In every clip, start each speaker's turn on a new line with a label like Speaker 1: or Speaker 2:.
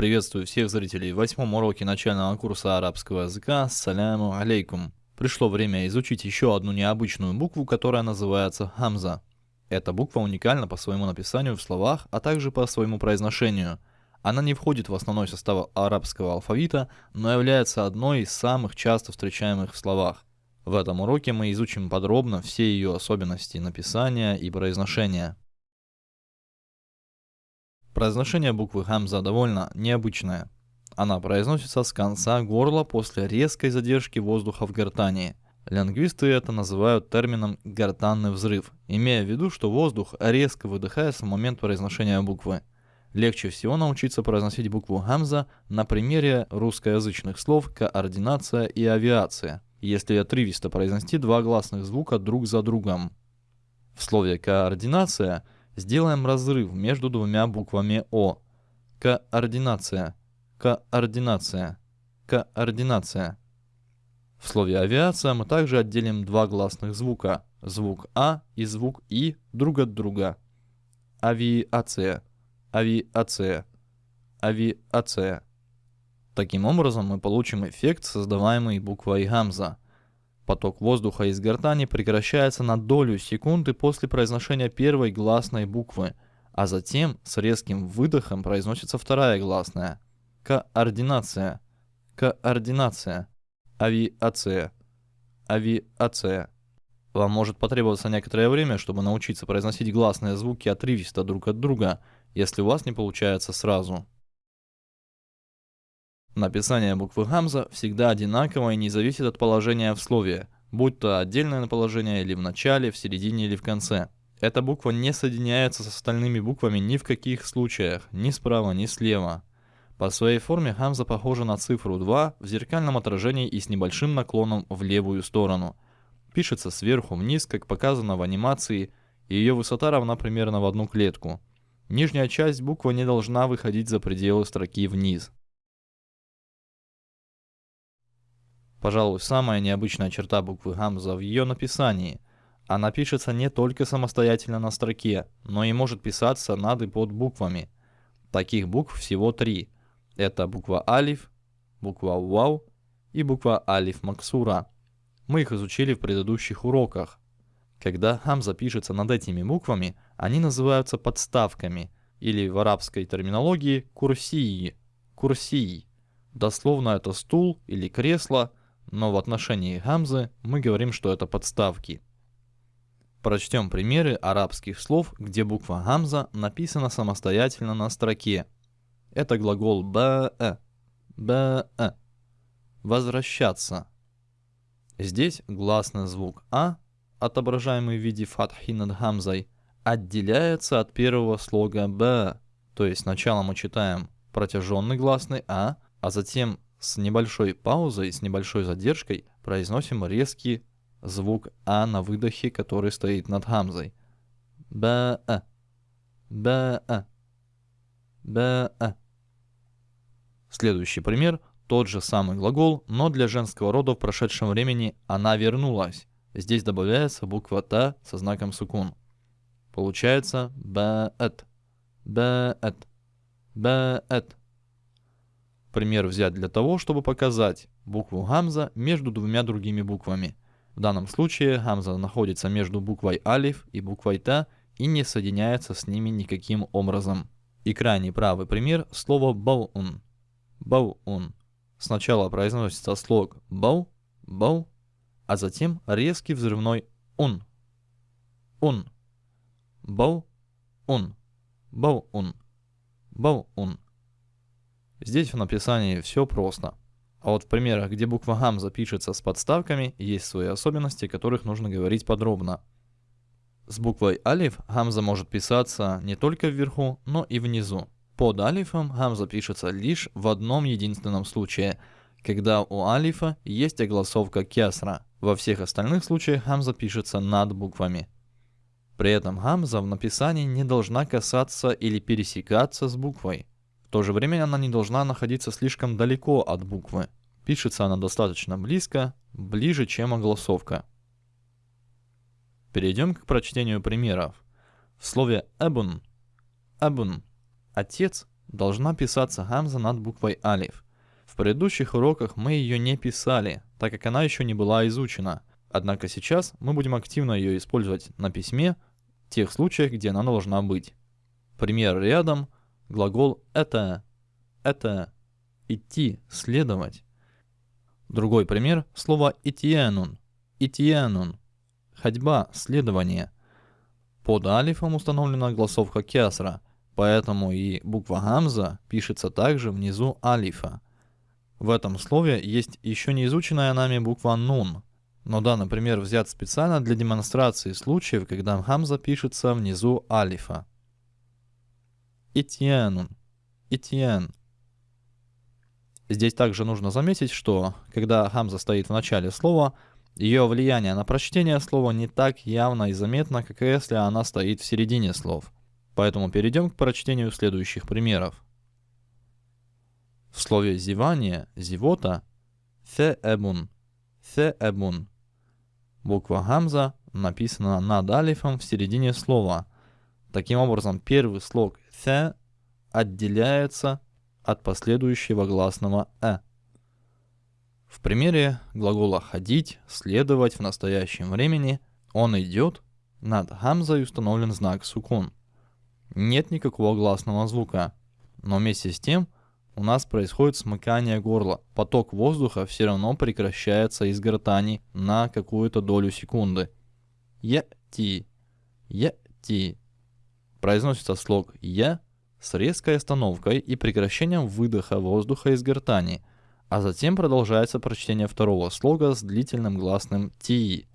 Speaker 1: Приветствую всех зрителей в восьмом уроке начального курса арабского языка. Саляму алейкум. Пришло время изучить еще одну необычную букву, которая называется хамза. Эта буква уникальна по своему написанию в словах, а также по своему произношению. Она не входит в основной состав арабского алфавита, но является одной из самых часто встречаемых в словах. В этом уроке мы изучим подробно все ее особенности написания и произношения. Произношение буквы хамза довольно необычное. Она произносится с конца горла после резкой задержки воздуха в гортани. Лингвисты это называют термином «гортанный взрыв», имея в виду, что воздух резко выдыхается в момент произношения буквы. Легче всего научиться произносить букву «гамза» на примере русскоязычных слов «координация» и «авиация», если отрывисто произнести два гласных звука друг за другом. В слове «координация» Сделаем разрыв между двумя буквами О. Координация. Координация. Координация. В слове авиация мы также отделим два гласных звука. Звук А и звук И друг от друга. Авиация. Авиация. Авиация. Таким образом мы получим эффект, создаваемый буквой гамза – Поток воздуха из гортани прекращается на долю секунды после произношения первой гласной буквы, а затем с резким выдохом произносится вторая гласная. Координация. Координация. Авиация. Авиация. Вам может потребоваться некоторое время, чтобы научиться произносить гласные звуки отрывисто друг от друга, если у вас не получается сразу. Написание буквы гамза всегда одинаково и не зависит от положения в слове, будь то отдельное положение или в начале, в середине или в конце. Эта буква не соединяется с остальными буквами ни в каких случаях, ни справа, ни слева. По своей форме гамза похожа на цифру 2 в зеркальном отражении и с небольшим наклоном в левую сторону. Пишется сверху вниз, как показано в анимации, и ее высота равна примерно в одну клетку. Нижняя часть буквы не должна выходить за пределы строки вниз. Пожалуй, самая необычная черта буквы Гамза в ее написании. Она пишется не только самостоятельно на строке, но и может писаться над и под буквами. Таких букв всего три. Это буква Алиф, буква Вау и буква Алиф Максура. Мы их изучили в предыдущих уроках. Когда Хамза пишется над этими буквами, они называются подставками, или в арабской терминологии курсии. Курсии. Дословно это стул или кресло – но в отношении гамзы мы говорим, что это подставки. Прочтем примеры арабских слов, где буква гамза написана самостоятельно на строке. Это глагол ба'э, ба'э, возвращаться. Здесь гласный звук а, отображаемый в виде фатхи над гамзой, отделяется от первого слога б, то есть сначала мы читаем протяженный гласный а, а затем с небольшой паузой, с небольшой задержкой произносим резкий звук А на выдохе, который стоит над гамзой. Ба-а. Ба-а. Ба-а. Следующий пример. Тот же самый глагол, но для женского рода в прошедшем времени она вернулась. Здесь добавляется буква Та со знаком сукун. Получается ба-эт. Ба-эт. Ба-эт. Пример взять для того, чтобы показать букву гамза между двумя другими буквами. В данном случае гамза находится между буквой алиф и буквой та и не соединяется с ними никаким образом. И крайний правый пример слово баун. Баун. Сначала произносится слог бау, бау, а затем резкий взрывной ун. Ун. Бау, ун. Бау, ун. Бау, ун. Здесь в написании все просто. А вот в примерах, где буква гамза пишется с подставками, есть свои особенности, о которых нужно говорить подробно. С буквой алиф гамза может писаться не только вверху, но и внизу. Под алифом гамза пишется лишь в одном единственном случае, когда у алифа есть огласовка кесра. Во всех остальных случаях гамза пишется над буквами. При этом гамза в написании не должна касаться или пересекаться с буквой. То же время она не должна находиться слишком далеко от буквы. Пишется она достаточно близко, ближе, чем огласовка. Перейдем к прочтению примеров. В слове «эбун» «эбун» – «отец», должна писаться гамза над буквой алиф. В предыдущих уроках мы ее не писали, так как она еще не была изучена. Однако сейчас мы будем активно ее использовать на письме в тех случаях, где она должна быть. Пример рядом. Глагол «это», «это», «идти», «следовать». Другой пример – слово «итиенун», «итиенун», «ходьба», «следование». Под алифом установлена голосовка кесра, поэтому и буква гамза пишется также внизу алифа. В этом слове есть еще не изученная нами буква нун, но данный пример взят специально для демонстрации случаев, когда гамза пишется внизу алифа. Итьянун. Итьян. Здесь также нужно заметить, что когда хамза стоит в начале слова, ее влияние на прочтение слова не так явно и заметно, как если она стоит в середине слов. Поэтому перейдем к прочтению следующих примеров. В слове «зевание» — «зевота» — «феэбун» — «феэбун». Буква «гамза» написана над алифом в середине слова. Таким образом, первый слог «th» отделяется от последующего гласного «э». В примере глагола «ходить», «следовать» в настоящем времени он идет, над гамзой установлен знак сукун. Нет никакого гласного звука, но вместе с тем у нас происходит смыкание горла. Поток воздуха все равно прекращается из гортани на какую-то долю секунды. Е-ти, е-ти, произносится слог «е» с резкой остановкой и прекращением выдоха воздуха из гортани, а затем продолжается прочтение второго слога с длительным гласным «ти».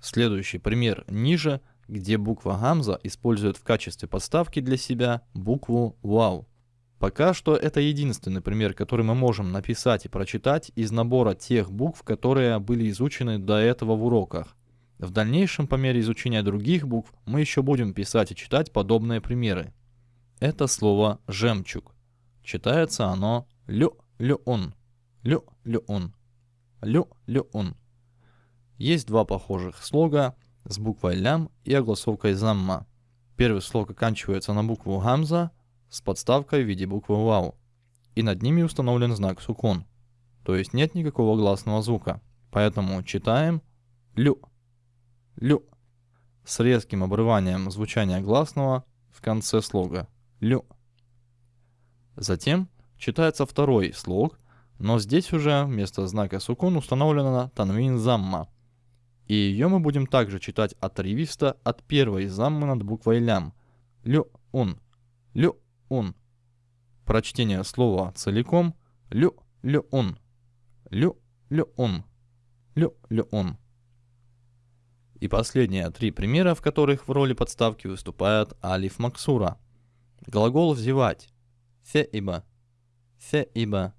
Speaker 1: Следующий пример ниже, где буква гамза использует в качестве подставки для себя букву «вау». Пока что это единственный пример, который мы можем написать и прочитать из набора тех букв, которые были изучены до этого в уроках. В дальнейшем, по мере изучения других букв, мы еще будем писать и читать подобные примеры. Это слово «жемчуг». Читается оно «лю-лю-ун», «лю-лю-ун», «лю-лю-ун». Есть два похожих слога с буквой «лям» и огласовкой «замма». Первый слог оканчивается на букву «гамза» с подставкой в виде буквы «вау», и над ними установлен знак «сукун», то есть нет никакого гласного звука. Поэтому читаем «лю», лю с резким обрыванием звучания гласного в конце слога лю. Затем читается второй слог, но здесь уже вместо знака сукун установлена танвин замма. И ее мы будем также читать отрывисто от первой заммы над буквой лям. Лю-ун. Лю-ун. Прочтение слова целиком. Лю-лю-ун. Лю-лю-ун. Лю-лю-ун. И последние три примера, в которых в роли подставки выступает алиф максура. Глагол «взевать» – «феиба», «феиба».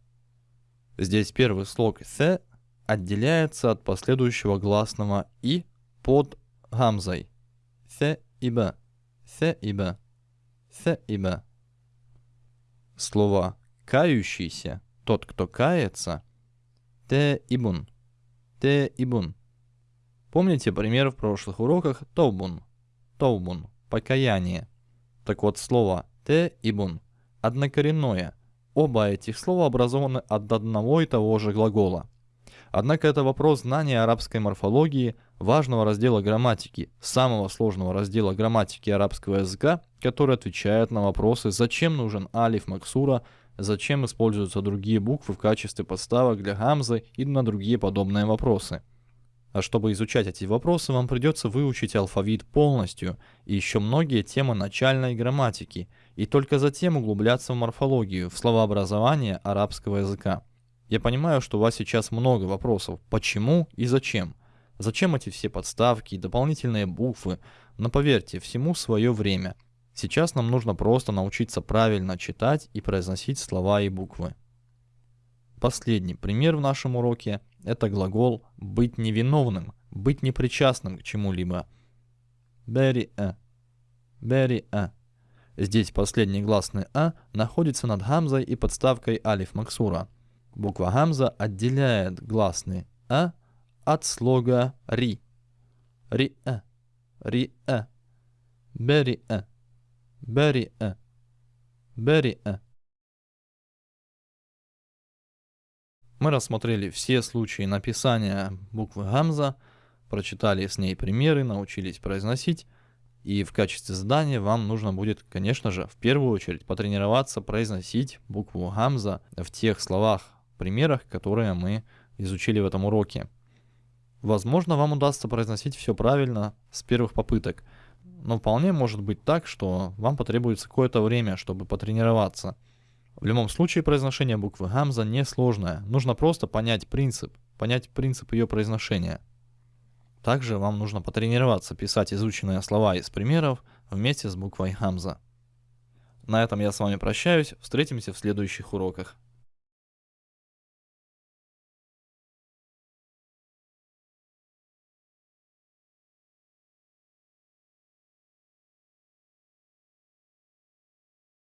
Speaker 1: Здесь первый слог «фе» отделяется от последующего гласного «и» под гамзой. «Феиба», «феиба», «феиба». Слово «кающийся», «тот, кто кается» – «те-ибун», «те-ибун». Помните пример в прошлых уроках «тоубун», «тоубун», «покаяние». Так вот, слово «те» и «бун» однокоренное. Оба этих слова образованы от одного и того же глагола. Однако это вопрос знания арабской морфологии, важного раздела грамматики, самого сложного раздела грамматики арабского языка, который отвечает на вопросы, зачем нужен алиф максура, зачем используются другие буквы в качестве подставок для гамзы и на другие подобные вопросы. А чтобы изучать эти вопросы, вам придется выучить алфавит полностью и еще многие темы начальной грамматики, и только затем углубляться в морфологию, в словообразование арабского языка. Я понимаю, что у вас сейчас много вопросов. Почему и зачем? Зачем эти все подставки и дополнительные буквы? Но поверьте, всему свое время. Сейчас нам нужно просто научиться правильно читать и произносить слова и буквы. Последний пример в нашем уроке – это глагол «быть невиновным», «быть непричастным к чему-либо». Бери-э. Бери-э. Здесь последний гласный «а» находится над гамзой и подставкой алиф максура. Буква гамза отделяет гласный «а» от слога «ри».«Ри-э». «Ри-э». «Бери-э». «Бери-э». бери'э. Мы рассмотрели все случаи написания буквы гамза, прочитали с ней примеры, научились произносить. И в качестве задания вам нужно будет, конечно же, в первую очередь потренироваться произносить букву гамза в тех словах, примерах, которые мы изучили в этом уроке. Возможно, вам удастся произносить все правильно с первых попыток, но вполне может быть так, что вам потребуется какое-то время, чтобы потренироваться – в любом случае произношение буквы гамза несложное, нужно просто понять принцип, понять принцип ее произношения. Также вам нужно потренироваться писать изученные слова из примеров вместе с буквой гамза. На этом я с вами прощаюсь, встретимся в следующих уроках.